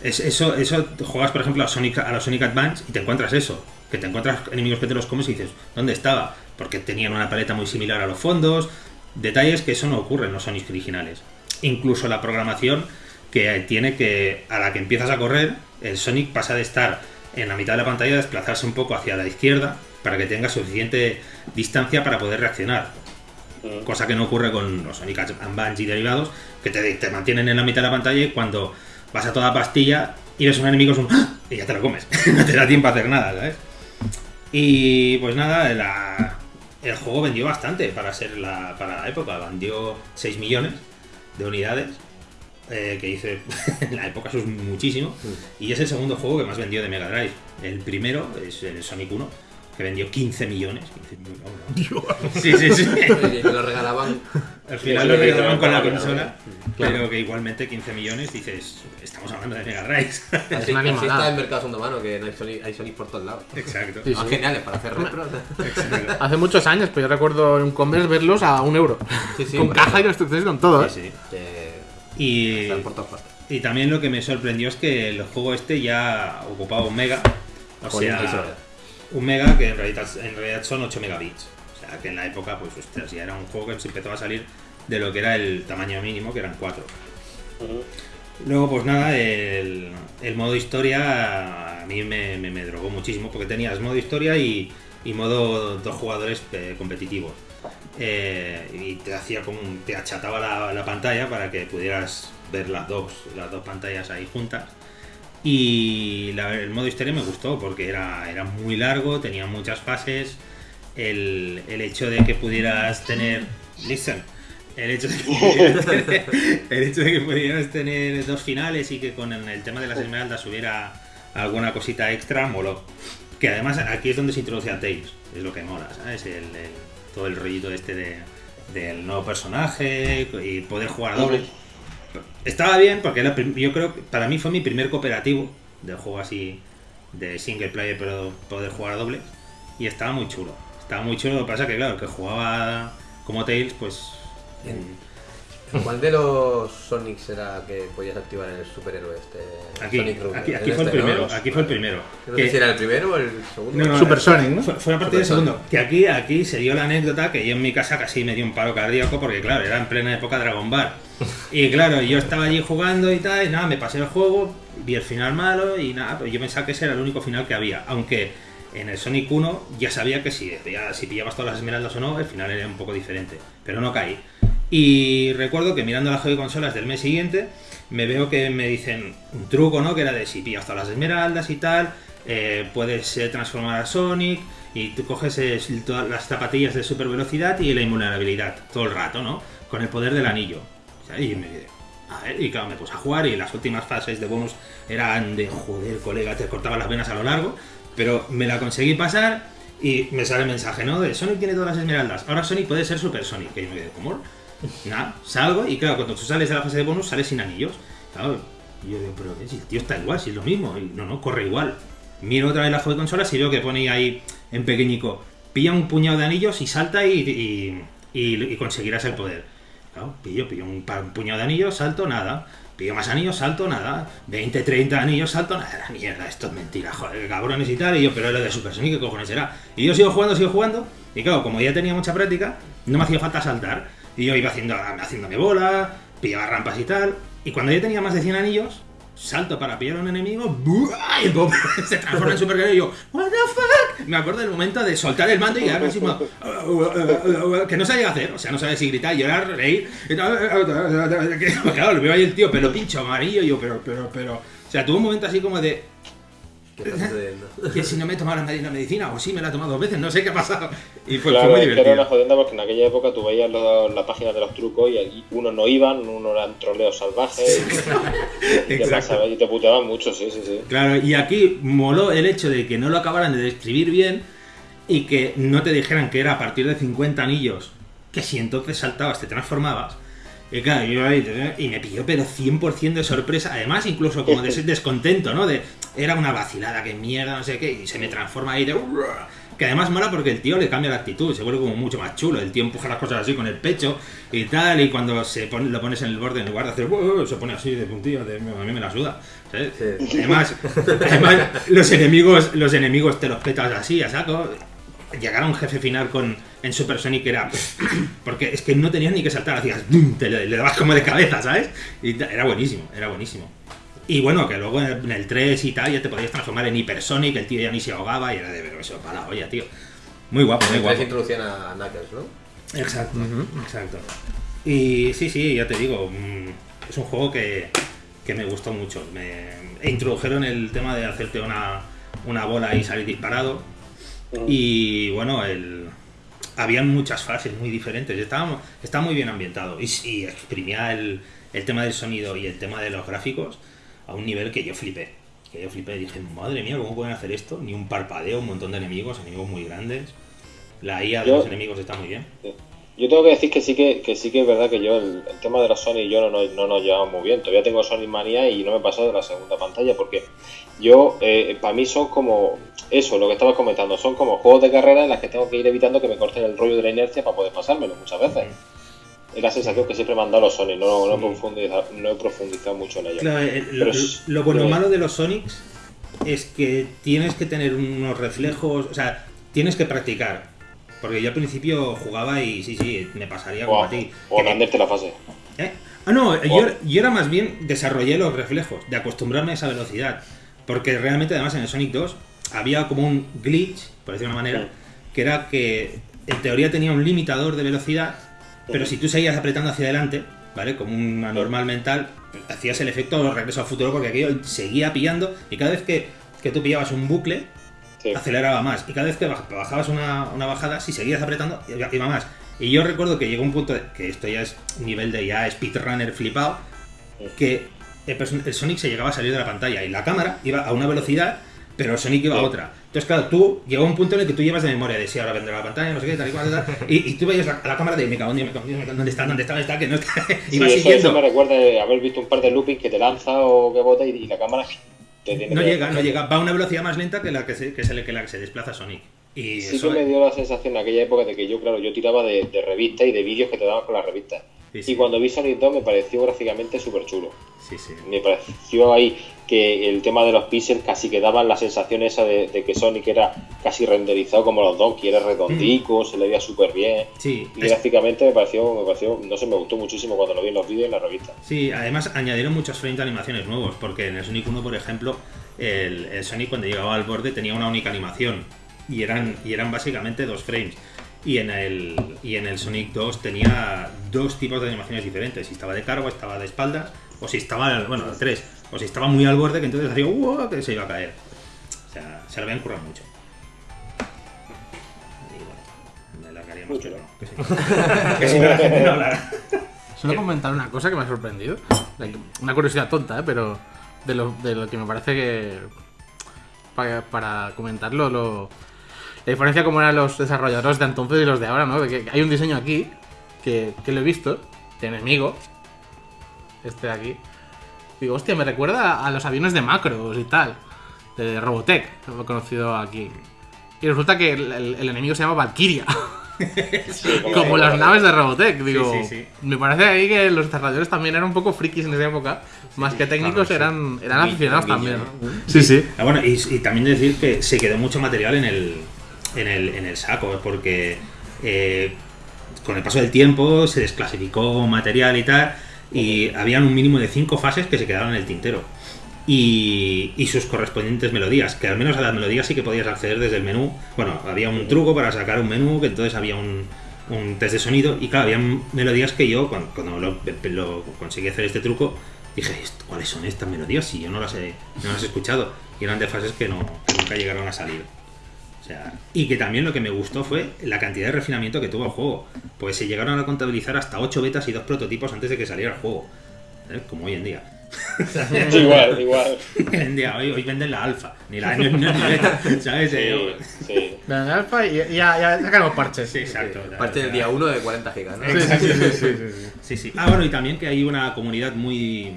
[SPEAKER 3] es, eso, eso juegas por ejemplo a Sonic, a los Sonic Advance y te encuentras eso, que te encuentras enemigos que te los comes y dices, ¿dónde estaba? Porque tenían una paleta muy similar a los fondos, detalles que eso no ocurre en los Sonic originales. Incluso la programación que tiene que, a la que empiezas a correr, el Sonic pasa de estar en la mitad de la pantalla a desplazarse un poco hacia la izquierda para que tenga suficiente distancia para poder reaccionar
[SPEAKER 4] Mm.
[SPEAKER 3] cosa que no ocurre con los Sonic Advance y derivados, que te, te mantienen en la mitad de la pantalla y cuando vas a toda pastilla y ves un enemigo es un ¡ah! y ya te lo comes. [LAUGHS] no te da tiempo a hacer nada, ¿sabes? Y pues nada, la- el juego vendió bastante para ser la, para la época, vendió 6 millones de unidades eh, que hice [LAUGHS] en la época, eso es muchísimo. Y es el segundo juego que más vendió de Mega Drive. El primero es el Sonic 1, que vendió 15 millones. 15 millones, Sí, sí, sí. [LAUGHS]
[SPEAKER 5] Y lo regalaban.
[SPEAKER 3] Al final lo regalaban con la consola, pero que igualmente 15 millones dices, estamos hablando de Mega Drive.
[SPEAKER 5] Así, [LAUGHS]
[SPEAKER 2] una
[SPEAKER 5] así está el mercado segundo mano, que no hay Sonic, hay Sonic por todos lados.
[SPEAKER 3] Exacto.
[SPEAKER 2] Sí,
[SPEAKER 5] Son
[SPEAKER 2] sí.
[SPEAKER 5] geniales para hacer retros.
[SPEAKER 3] exacto.
[SPEAKER 2] Hace muchos años, pero yo recuerdo en Converse verlos a un euro.
[SPEAKER 5] Sí, sí,
[SPEAKER 2] con caja y instrucciones y con todo, ¿eh?
[SPEAKER 3] Sí, sí. Y,
[SPEAKER 5] están por todas partes.
[SPEAKER 3] y también lo que me sorprendió es que el juego este ya ocupaba un mega. O
[SPEAKER 5] Joder,
[SPEAKER 3] sea. Un mega que en realidad, en realidad son 8 megabits. O sea, que en la época, pues, ostras, ya era un juego que se empezó a salir de lo que era el tamaño mínimo, que eran 4.
[SPEAKER 4] Ujú.
[SPEAKER 3] Luego, pues nada, el, el modo historia a mí me, me- me drogó muchísimo porque tenías modo historia y, y modo dos jugadores eh, competitivos. Eh, y te hacía como un- te achataba la, la pantalla para que pudieras ver las dos, las dos pantallas ahí juntas. Y el modo historia me gustó porque era, era muy largo, tenía muchas fases. El, el hecho de que pudieras tener. Listen. El hecho, de que [LAUGHS] el hecho de que pudieras tener dos finales y que con el tema de las esmeraldas hubiera alguna cosita extra, moló. Que además aquí es donde se introduce a Tails, es lo que mola, ¿sabes? El, el- todo el rollito este de, del nuevo personaje y poder jugar a doble. Estaba bien porque era yo creo que para mí fue mi primer cooperativo de juego así de single player pero poder jugar a doble y estaba muy chulo. Estaba muy chulo, lo que pasa que claro, el que jugaba como Tails pues
[SPEAKER 5] ¿Cuál de los Sonics era que podías activar en el superhéroe este?
[SPEAKER 3] aquí,
[SPEAKER 5] Sonic Rubber?
[SPEAKER 3] aquí, fue el
[SPEAKER 5] este, ¿no?
[SPEAKER 3] primero,
[SPEAKER 5] Los-
[SPEAKER 3] aquí fue el primero.
[SPEAKER 5] No
[SPEAKER 3] Que-
[SPEAKER 5] sé si era el primero o el segundo.
[SPEAKER 3] No, no,
[SPEAKER 2] Super Sonic, ¿no?
[SPEAKER 3] Fue, fue a partir del segundo. Que aquí, aquí se dio la anécdota que yo en mi casa casi me dio un paro cardíaco porque, claro, era en plena época Dragon Ball. Y claro, yo estaba allí jugando y tal, y nada, me pasé el juego, vi el final malo y nada, pues yo pensaba que ese era el único final que había. Aunque en el Sonic 1 ya sabía que si, si pillabas todas las esmeraldas o no, el final era un poco diferente. Pero no caí. Y recuerdo que mirando las consolas del mes siguiente, me veo que me dicen un truco, ¿no? Que era de si pillas todas las esmeraldas y tal, eh, puedes eh, transformar a Sonic y tú coges eh, todas las zapatillas de super velocidad y la invulnerabilidad todo el rato, ¿no? Con el poder del anillo. O sea, Y me a ver, y claro, me puse a jugar y las últimas fases de bonus eran de joder, colega, te cortaba las venas a lo largo, pero me la conseguí pasar y me sale el mensaje, ¿no? De Sonic tiene todas las esmeraldas, ahora Sonic puede ser Super Sonic. Y yo me quedé, ¿cómo? Nada, salgo y claro, cuando tú sales de la fase de bonus sales sin anillos. Claro, yo digo, pero si el tío está igual, si es lo mismo. No, no, corre igual. Miro otra vez la juego de consolas y veo que pone ahí en pequeñico, pilla un puñado de anillos y salta y, y, conseguirás el poder. Claro, pillo, pillo un, puñado de anillos, salto, nada. Pillo más anillos, salto, nada. 20, 30 anillos, salto, nada. Mierda, esto es mentira, joder, cabrones y tal. Y yo, pero lo de Super Sonic, ¿qué cojones será? Y yo sigo jugando, sigo jugando. Y claro, como ya tenía mucha práctica, no me hacía falta saltar. Y yo iba haciendo, haciéndome bola, pillaba rampas y tal. Y cuando ya tenía más de 100 anillos, salto para pillar a un enemigo, ¡buah! y el pop [LAUGHS] se transforma en Super y yo, ¿What the fuck? Me acuerdo del momento de soltar el mando y así como, que no sabía hacer, o sea, no sabía si gritar, llorar, reír. [LAUGHS] Claro, lo veo ahí el tío, pelo pincho, amarillo, y yo, pero, pero, pero. O sea, tuvo un momento así como de. [LAUGHS] que si no me he tomado la medicina, medicina, o sí me la he tomado dos veces, no sé qué ha pasado. Y fue, fue
[SPEAKER 4] Claro,
[SPEAKER 3] muy
[SPEAKER 4] es que era una
[SPEAKER 3] divertido.
[SPEAKER 4] jodienda porque en aquella época tú veías lo- la página de los trucos y allí unos no iban, unos eran troleos salvajes [LAUGHS] [LAUGHS] y, pasaba- y te puteaban mucho, sí, sí, sí.
[SPEAKER 3] Claro, y aquí moló el hecho de que no lo acabaran de describir bien y que no te dijeran que era a partir de 50 anillos, que si entonces saltabas te transformabas. Y claro, yo ahí, y me pilló pero 100% de sorpresa, además incluso como de ese descontento, ¿no? De, era una vacilada, que mierda, no sé qué, y se me transforma ahí de... Que además mola porque el tío le cambia la actitud, se vuelve como mucho más chulo. El tío empuja las cosas así con el pecho y tal, y cuando se pone- lo pones en el borde en lugar de hacer... "Uh", se pone así de puntillo, de, a mí me la suda. Además, además los enemigos los enemigos te los petas así, a saco. Llegar a un jefe final con en Super Sonic era. [COUGHS] Porque es que no tenías ni que saltar, hacías. Te le, le dabas como de cabeza, ¿sabes? Y era buenísimo, era buenísimo. Y bueno, que luego en el, en el 3 y tal ya te podías transformar en Hyper Sonic, el tío ya ni se ahogaba y era de pero eso para la olla, tío. Muy guapo, muy guapo.
[SPEAKER 5] introducían a Knuckles, ¿no?
[SPEAKER 3] Exacto, exacto. Y sí, sí, ya te digo, mm, es un juego que, que me gustó mucho. Me e introdujeron el tema de hacerte una, una bola y salir disparado. Y bueno, el, habían muchas fases muy diferentes. Estaba, estaba muy bien ambientado y, y exprimía el, el tema del sonido y el tema de los gráficos a un nivel que yo flipé. Que yo flipé y dije, madre mía, ¿cómo pueden hacer esto? Ni un parpadeo, un montón de enemigos, enemigos muy grandes. La IA de
[SPEAKER 4] Yo-
[SPEAKER 3] los enemigos está muy bien.
[SPEAKER 4] Yo tengo que decir que sí que, que sí que es verdad que yo el, el tema de los Sony y yo no, nos- no nos llevamos muy bien. Todavía tengo Sony manía y no me he pasado de la segunda pantalla porque yo, eh, para mí son como eso, lo que estabas comentando, son como juegos de carrera en las que tengo que ir evitando que me corten el rollo de la inercia para poder pasármelo muchas veces. Es la sensación que siempre me han dado los Sony, no, no, he,
[SPEAKER 3] Sí.
[SPEAKER 4] profundizado, no he profundizado mucho en ello.
[SPEAKER 3] Claro, lo, lo bueno
[SPEAKER 4] pero-
[SPEAKER 3] malo de los Sonics es que tienes que tener unos reflejos, o sea, tienes que practicar. Porque yo al principio jugaba y sí, sí, me pasaría como
[SPEAKER 4] O,
[SPEAKER 3] a ti.
[SPEAKER 4] o granderte la fase.
[SPEAKER 3] ¿Eh? Ah, no, yo,
[SPEAKER 4] O-
[SPEAKER 3] era- yo era más bien desarrollé los reflejos, de acostumbrarme a esa velocidad. Porque realmente, además, en el Sonic 2 había como un glitch, por decirlo de una manera, que era que en teoría tenía un limitador de velocidad, pero si tú seguías apretando hacia adelante, ¿vale? Como una normal mental, hacías el efecto de regreso al futuro porque aquello seguía pillando y cada vez que, que tú pillabas un bucle,
[SPEAKER 4] Sí.
[SPEAKER 3] aceleraba más. Y cada vez que baj- bajabas una, una bajada, si seguías apretando, iba, más. Y yo recuerdo que llegó un punto, de- que esto ya es nivel de ya speedrunner flipado, que el, el Sonic se llegaba a salir de la pantalla y la cámara iba a una velocidad, pero el Sonic iba a otra. Entonces, claro, tú llegó un punto en el que tú llevas de memoria de si ahora vendrá la pantalla, no sé qué, tal y cual, tal, y, y tú veías la, a la cámara de me cago me cago me ¿dónde está? ¿Dónde está? ¿Dónde está? Que no está. [LAUGHS]
[SPEAKER 4] Sí, eso, eso
[SPEAKER 3] siguiendo.
[SPEAKER 4] me recuerda de haber visto un par de loopings que te lanza o que bota y, y la cámara te tiene
[SPEAKER 3] No
[SPEAKER 4] que-
[SPEAKER 3] llega, no llega. Va a una velocidad más lenta que la que se, que se, que la que se desplaza Sonic. Y
[SPEAKER 4] Sí
[SPEAKER 3] eso
[SPEAKER 4] que me dio la sensación en aquella época de que yo, claro, yo tiraba de, de revistas y de vídeos que te daban con las revistas.
[SPEAKER 3] Sí, sí.
[SPEAKER 4] Y cuando vi Sonic 2 me pareció gráficamente súper chulo.
[SPEAKER 3] Sí, sí.
[SPEAKER 4] Me pareció ahí que el tema de los píxeles casi que daban la sensación esa de, de que Sonic era casi renderizado como los Donkey, era redondico, se le veía súper bien.
[SPEAKER 3] Sí,
[SPEAKER 4] Y
[SPEAKER 3] es-
[SPEAKER 4] gráficamente me pareció, me pareció, no sé, me gustó muchísimo cuando lo vi en los vídeos y en la revista.
[SPEAKER 3] Sí, además añadieron muchos frames de animaciones nuevos, porque en el Sonic 1, por ejemplo, el, el Sonic cuando llegaba al borde tenía una única animación y eran, y eran básicamente dos frames. Y en, el, y en el Sonic 2 tenía dos tipos de animaciones diferentes, si estaba de cargo, estaba de espaldas, o si estaba, bueno, tres, o si estaba muy al borde que entonces hacía "Uah", que se iba a caer. O sea, se lo habían currado mucho. Y bueno, me largaría más, pero no, que que si no la gente no hablará.
[SPEAKER 2] Solo comentar una cosa que me ha sorprendido. Una curiosidad tonta, ¿eh? pero de lo, de lo que me parece que. Para, para comentarlo, lo, la diferencia como eran los desarrolladores de entonces y los de ahora, ¿no? De que hay un diseño aquí que, que lo he visto, de enemigo. Este de aquí. Digo, hostia, me recuerda a los aviones de Macros y tal. De Robotech, lo he conocido aquí. Y resulta que el, el- el enemigo se llama Valkyria. [LAUGHS] [LAUGHS] Como las naves de Robotech, digo.
[SPEAKER 3] sí, sí.
[SPEAKER 2] Me parece ahí que los desarrolladores también eran un poco frikis en esa época. más que técnicos,
[SPEAKER 3] claro,
[SPEAKER 2] eran, aficionados también.
[SPEAKER 5] guiño,
[SPEAKER 2] Sí, sí.
[SPEAKER 3] Ah, bueno, y, y también decir que se quedó mucho material en el, en el, en el saco, porque eh, con el paso del tiempo se desclasificó material y tal, y habían un mínimo de cinco fases que se quedaron en el tintero. Y, y sus correspondientes melodías, que al menos a las melodías sí que podías acceder desde el menú. Bueno, había un truco para sacar un menú, que entonces había un, un test de sonido, y claro, había melodías que yo, cuando, lo, lo conseguí hacer este truco, dije, "¿Esto- ¿cuáles son estas melodías? Si yo no las he, no las he escuchado. Y eran de fases que, no, que nunca llegaron a salir. Sea, y que también lo que me gustó fue la cantidad de refinamiento que tuvo el juego. Pues se llegaron a contabilizar hasta 8 betas y 2 prototipos antes de que saliera el juego. ¿Eh? Como hoy en día.
[SPEAKER 4] Sí, [LAUGHS] igual, igual.
[SPEAKER 3] Hoy en día, hoy, hoy venden la alfa. Ni la no, no, ni beta. [LAUGHS] ¿Sabes?
[SPEAKER 4] Sí, sí.
[SPEAKER 2] La de alfa y ya, ya sacan parches.
[SPEAKER 3] Sí, exacto.
[SPEAKER 5] Parte del día 1 de 40 gigas, ¿no?
[SPEAKER 2] Sí, sí, sí, sí, sí, sí.
[SPEAKER 3] Sí, sí. Ah, bueno, y también que hay una comunidad muy.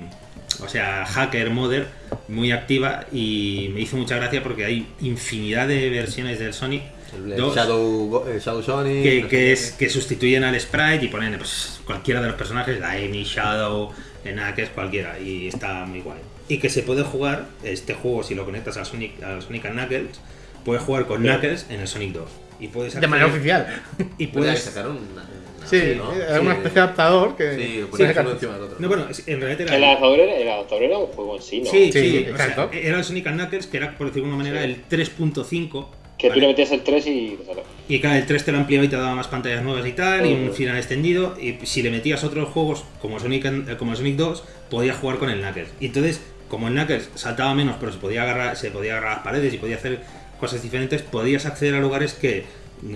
[SPEAKER 3] O sea, hacker, modder, muy activa y me hizo mucha gracia porque hay infinidad de versiones del Sonic.
[SPEAKER 5] El, el
[SPEAKER 3] dos,
[SPEAKER 5] Shadow, el Shadow Sonic.
[SPEAKER 3] que,
[SPEAKER 5] no
[SPEAKER 3] que
[SPEAKER 5] qué.
[SPEAKER 3] es, que sustituyen al sprite y ponen pues, cualquiera de los personajes, la Amy, Shadow, Knuckles, cualquiera, y está muy guay. Y que se puede jugar, este juego, si lo conectas al Sonic, al Sonic and Knuckles, puedes jugar con Knuckles en el Sonic 2. Y puedes
[SPEAKER 2] De manera oficial. [LAUGHS]
[SPEAKER 3] Y
[SPEAKER 5] Puede
[SPEAKER 3] puedes.
[SPEAKER 5] sacar un. una-
[SPEAKER 2] Sí,
[SPEAKER 5] ¿no?
[SPEAKER 2] era una especie de adaptador que.
[SPEAKER 5] Sí, uno encima del otro.
[SPEAKER 3] No, bueno, en realidad era.
[SPEAKER 4] El adaptador, era, el adaptador era un juego en sí, ¿no?
[SPEAKER 3] Sí,
[SPEAKER 2] Sí,
[SPEAKER 3] sí,
[SPEAKER 2] sí,
[SPEAKER 3] o sea,
[SPEAKER 2] exacto.
[SPEAKER 3] era el Sonic Knuckles, que era, por decirlo de alguna manera,
[SPEAKER 4] Sí.
[SPEAKER 3] el 3.5.
[SPEAKER 4] Que tú
[SPEAKER 3] ¿vale?
[SPEAKER 4] le metías el 3 y.
[SPEAKER 3] Y cada el 3 te lo ampliaba y te daba más pantallas nuevas y tal, y un
[SPEAKER 4] Ujú.
[SPEAKER 3] final extendido. Y si le metías otros juegos como Sonic, and- eh, como Sonic 2, podías jugar con el Knuckles. Y entonces, como el Knuckles saltaba menos, pero se podía agarrar, se podía agarrar las paredes y podía hacer cosas diferentes, podías acceder a lugares que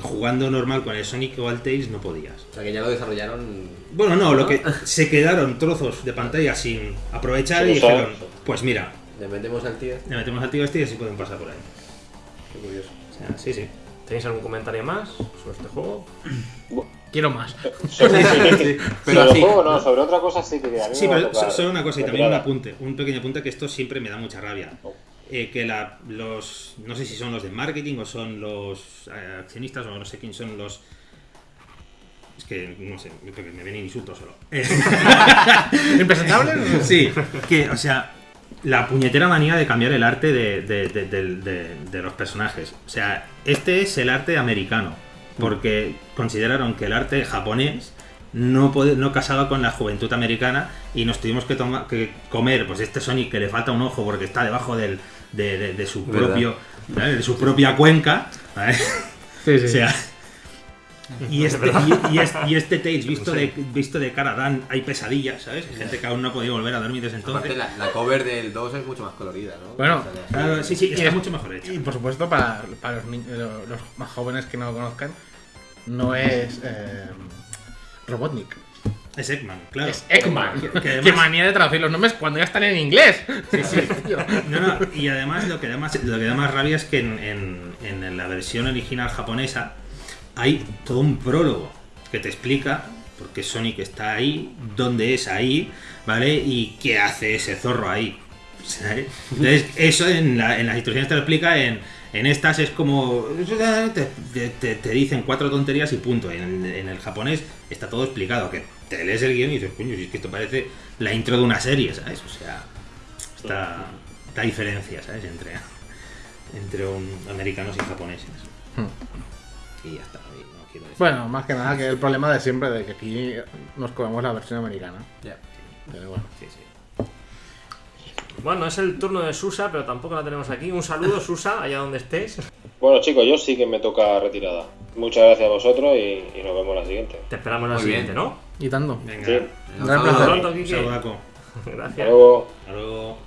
[SPEAKER 3] jugando normal con el Sonic o el Tails no podías.
[SPEAKER 5] O sea que ya lo desarrollaron.
[SPEAKER 3] Bueno, no, lo que se quedaron trozos de pantalla sin aprovechar y dijeron, pues mira,
[SPEAKER 5] Le metemos al tío.
[SPEAKER 3] le metemos al tío este y así pueden pasar por ahí.
[SPEAKER 5] Qué curioso.
[SPEAKER 3] O sea, sí, sí.
[SPEAKER 1] ¿Tenéis algún comentario más sobre este juego? [CLEARS THROAT]
[SPEAKER 2] Quiero más. [LAUGHS]
[SPEAKER 4] Sobre, [LAUGHS]
[SPEAKER 5] pero
[SPEAKER 4] sobre el juego, no, sobre otra cosa sí que a mí
[SPEAKER 3] Sí,
[SPEAKER 4] me
[SPEAKER 3] pero solo una cosa y también un apunte, un pequeño apunte que esto siempre me da mucha rabia.
[SPEAKER 4] Oh.
[SPEAKER 3] Eh, que la, los, no sé si son los de marketing o son los eh, accionistas o no sé quién son los... Es que no sé, me vienen insultos solo. [LAUGHS]
[SPEAKER 2] ¿Impresentable?
[SPEAKER 3] sí, que, o sea, la puñetera manía de cambiar el arte de, de- de- de- de- de los personajes. O sea, este es el arte americano, porque consideraron que el arte japonés no, puede- no casaba con la juventud americana y nos tuvimos que, toma- que comer pues este Sonic que le falta un ojo porque está debajo del, de, de- de su
[SPEAKER 5] ¿Verdad?
[SPEAKER 3] propio ¿vale? de su propia cuenca ¿vale?
[SPEAKER 2] Sí, sí. [LAUGHS]
[SPEAKER 3] o sea y este, y, y es- y este Tails visto, de, visto de cara dan hay pesadillas ¿sabes? Hay gente que aún no ha podido volver a dormir desde
[SPEAKER 5] Aparte,
[SPEAKER 3] entonces
[SPEAKER 5] la, la cover del 2 es mucho más colorida, ¿no?
[SPEAKER 2] Bueno,
[SPEAKER 3] Claro, sí, sí,
[SPEAKER 2] Y
[SPEAKER 3] está
[SPEAKER 2] es-
[SPEAKER 3] mucho mejor hecho
[SPEAKER 2] Y por supuesto, para, para los más jóvenes que no lo conozcan, no es eh, Robotnik.
[SPEAKER 3] Es Eggman claro
[SPEAKER 2] Es Eggman.
[SPEAKER 3] Que- que
[SPEAKER 2] Qué manía de traducir los nombres cuando ya están en inglés.
[SPEAKER 3] Sí, sí. [LAUGHS] No, no, y además lo que da más, lo que da más rabia es que en, en- en la versión original japonesa hay todo un prólogo que te explica por qué Sonic está ahí, dónde es ahí, ¿vale? Y qué hace ese zorro ahí. ¿sabes? Entonces, eso en, la- en las instrucciones te lo explica, en, en estas es como... Te- te dicen cuatro tonterías y punto. En, en el japonés está todo explicado, que te lees el guion y dices, coño, si es que esto parece la intro de una serie, ¿sabes? O sea, esta, esta diferencia, ¿sabes? Entre, entre un- americanos y japoneses. Y ya está, y no quiero decir.
[SPEAKER 2] Bueno, más que nada que el problema de siempre de que aquí nos comemos la versión americana.
[SPEAKER 5] Ya.
[SPEAKER 2] Pero bueno.
[SPEAKER 3] Sí, sí.
[SPEAKER 1] Bueno, es el turno de Susa, pero tampoco la tenemos aquí. Un saludo, Susa, allá donde estés.
[SPEAKER 4] Bueno, chicos, yo sí que me toca retirada. Muchas gracias a vosotros y, y nos vemos la siguiente.
[SPEAKER 1] Te esperamos en la
[SPEAKER 5] Muy
[SPEAKER 1] siguiente,
[SPEAKER 5] bien.
[SPEAKER 1] ¿no?
[SPEAKER 2] Y tanto.
[SPEAKER 3] Venga,
[SPEAKER 4] Sí.
[SPEAKER 2] Gran placer.
[SPEAKER 3] Saludaco.
[SPEAKER 4] Hasta [LAUGHS]
[SPEAKER 1] Gracias.
[SPEAKER 4] luego.
[SPEAKER 3] Hasta luego.